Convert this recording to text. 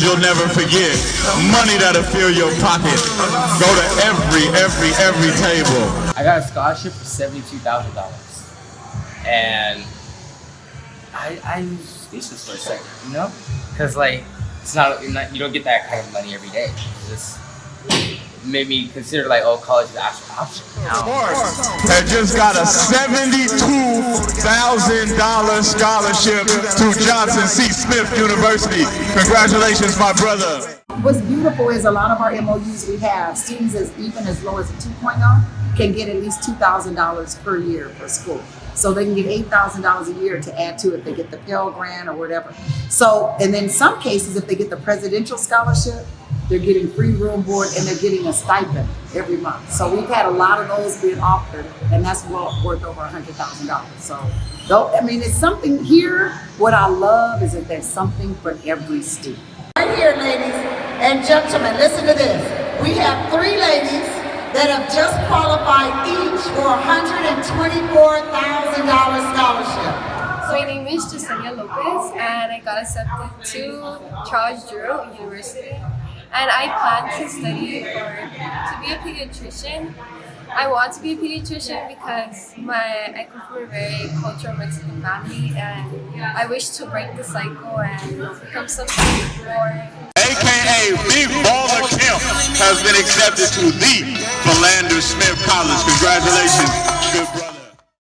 you'll never forget. Money that'll fill your pocket. Go to every, every, every table. I got a scholarship for seventy-two thousand dollars, and I I'm speechless for a second, you know, because like it's not, not you don't get that kind of money every day. It's just made me consider like oh college is an actual option now. Had just got a $72,000 scholarship to Johnson C. Smith University. Congratulations, my brother. What's beautiful is a lot of our MOUs we have, students as even as low as a 2.0 can get at least $2,000 per year per school. So they can get $8,000 a year to add to it. They get the Pell Grant or whatever. So, and then some cases, if they get the presidential scholarship, they're getting free room board and they're getting a stipend every month. So we've had a lot of those being offered and that's well worth over $100,000. So, though, I mean, it's something here. What I love is that there's something for every student. Right here, ladies and gentlemen, listen to this. We have three ladies that have just qualified each for a $124,000 scholarship. My name is Jasenia Lopez and I got accepted to Charles Drew University and I plan to study for to be a pediatrician. I want to be a pediatrician because my I come from a very cultural Mexican family and I wish to break the cycle and become something more AKA Big Baller Kemp has been accepted to the Philander Smith College. Congratulations, good brother.